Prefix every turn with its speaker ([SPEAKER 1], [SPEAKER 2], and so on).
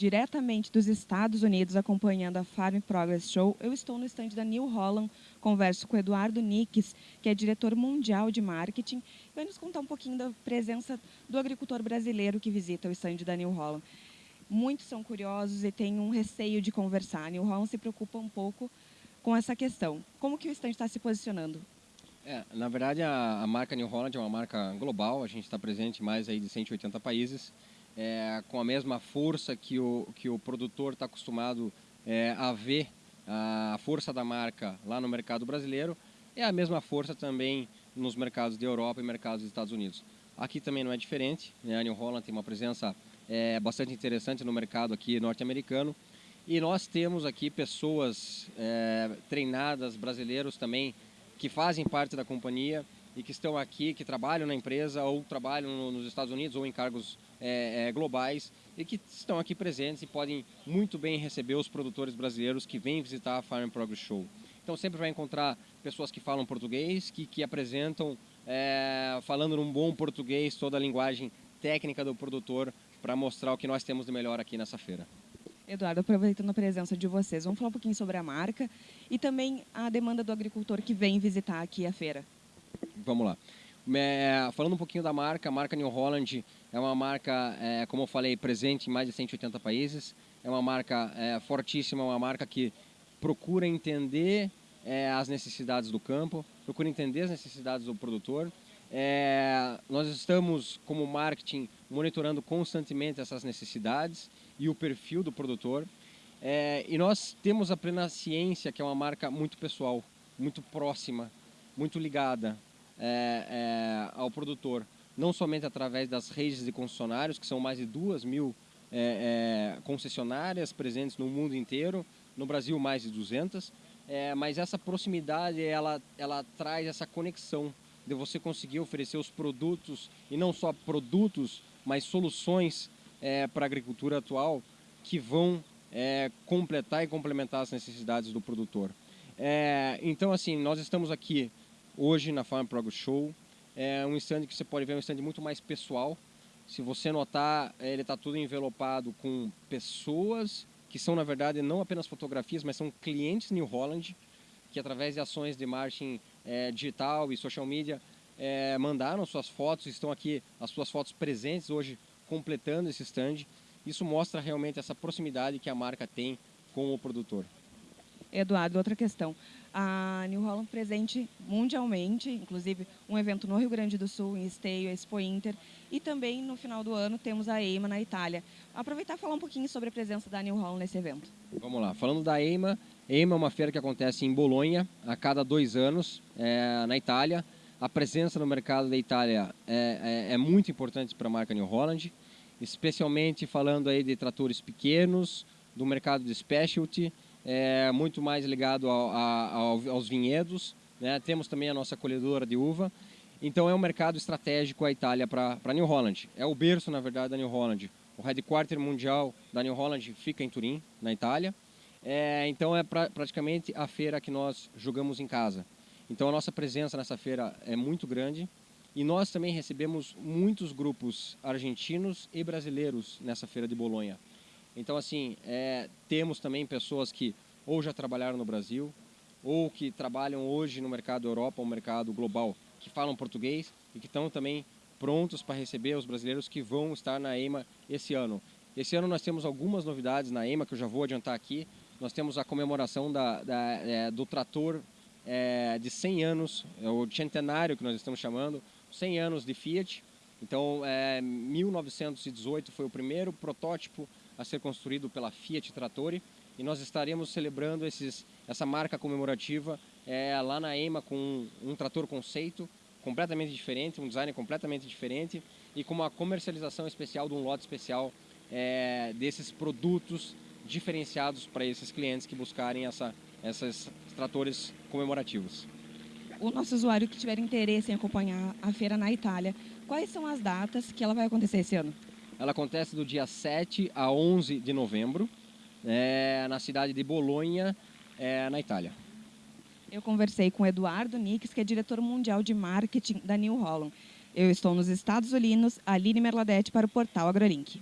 [SPEAKER 1] diretamente dos Estados Unidos, acompanhando a Farm Progress Show. Eu estou no estande da New Holland, converso com Eduardo Nix, que é diretor mundial de marketing, vai nos contar um pouquinho da presença do agricultor brasileiro que visita o estande da New Holland. Muitos são curiosos e têm um receio de conversar. A New Holland se preocupa um pouco com essa questão. Como que o estande está se posicionando?
[SPEAKER 2] É, na verdade, a, a, marca New Holland é uma marca global, a gente está presente em mais aí de 180 países, é, com a mesma força que o, que o produtor está acostumado é, a ver a força da marca lá no mercado brasileiro, é a mesma força também nos mercados da Europa e mercados dos Estados Unidos. Aqui também não é diferente, né? a New Holland tem uma presença é, bastante interessante no mercado aqui norte-americano, e nós temos aqui pessoas é, treinadas, brasileiros também, que fazem parte da companhia e que estão aqui, que trabalham na empresa ou trabalham nos Estados Unidos ou em cargos é, é, globais e que estão aqui presentes e podem muito bem receber os produtores brasileiros que vêm visitar a Farm Progress Show. Então sempre vai encontrar pessoas que falam português, que, que apresentam, é, falando num bom português, toda a linguagem técnica do produtor para mostrar o que nós temos de melhor aqui nessa feira.
[SPEAKER 1] Eduardo, aproveitando a presença de vocês, vamos falar um pouquinho sobre a marca e também a demanda do agricultor que vem visitar aqui a feira.
[SPEAKER 2] Vamos lá. É, falando um pouquinho da marca, a marca New Holland é uma marca, é, como eu falei, presente em mais de 180 países. É uma marca é, fortíssima, uma marca que procura entender é, as necessidades do campo, procura entender as necessidades do produtor. É, nós estamos, como marketing, monitorando constantemente essas necessidades e o perfil do produtor. É, e nós temos a Plena Ciência, que é uma marca muito pessoal, muito próxima, muito ligada é, é, ao produtor. Não somente através das redes de concessionários, que são mais de duas mil é, é, concessionárias presentes no mundo inteiro, no Brasil mais de 200, é, mas essa proximidade, ela, ela traz essa conexão de você conseguir oferecer os produtos, e não só produtos, mas soluções é, para a agricultura atual que vão completar e complementar as necessidades do produtor. Então, assim, nós estamos aqui hoje na Farm Progress Show. É um stand que você pode ver, é um stand muito mais pessoal. Se você notar, ele está tudo envelopado com pessoas que são, na verdade, não apenas fotografias, mas são clientes New Holland, que através de ações de marketing é, digital e social media é, mandaram suas fotos, estão aqui as suas fotos presentes hoje completando esse stand. Isso mostra realmente essa proximidade que a marca tem com o produtor.
[SPEAKER 1] Eduardo, outra questão. A New Holland presente mundialmente, inclusive um evento no Rio Grande do Sul, em Esteio, Expo Inter, e também no final do ano temos a EIMA na Itália. Aproveitar e falar um pouquinho sobre a presença da New Holland nesse evento.
[SPEAKER 2] Vamos lá, falando da EIMA, EIMA é uma feira que acontece em Bolonha a cada dois anos, é, na Itália a presença no mercado da Itália é, é, é muito importante para a marca New Holland, especialmente falando aí de tratores pequenos, do mercado de specialty, é, muito mais ligado ao, ao, aos vinhedos. Né? Temos também a nossa colhedora de uva. Então é um mercado estratégico a Itália para New Holland. É o berço, na verdade, da New Holland. O headquarter mundial da New Holland fica em Turim, na Itália. É, então é pra, praticamente a feira que nós jogamos em casa. Então a nossa presença nessa feira é muito grande e nós também recebemos muitos grupos argentinos e brasileiros nessa feira de Bolonha. Então assim, é, temos também pessoas que ou já trabalharam no Brasil ou que trabalham hoje no mercado Europa, ou mercado global, que falam português e que estão também prontos para receber os brasileiros que vão estar na EMA esse ano. Esse ano nós temos algumas novidades na EMA que eu já vou adiantar aqui. Nós temos a comemoração da, da, é, do trator é, de 100 anos, é o centenário que nós estamos chamando, 100 anos de Fiat. Então, é, 1918 foi o primeiro protótipo a ser construído pela Fiat Trattori e nós estaremos celebrando esses, essa marca comemorativa é, lá na EMA com um, um trator conceito completamente diferente, um design completamente diferente e com uma comercialização especial de um lote especial é, desses produtos diferenciados para esses clientes que buscarem essa, esses tratores comemorativos.
[SPEAKER 1] O nosso usuário que tiver interesse em acompanhar a feira na Itália, quais são as datas que ela vai acontecer esse ano?
[SPEAKER 2] Ela acontece do dia 7 a 11 de novembro, é, na cidade de Bolonha, é, na Itália.
[SPEAKER 1] Eu conversei com Eduardo Nix, que é diretor mundial de marketing da New Holland. Eu estou nos Estados Unidos, Aline Merladete para o portal AgroLink.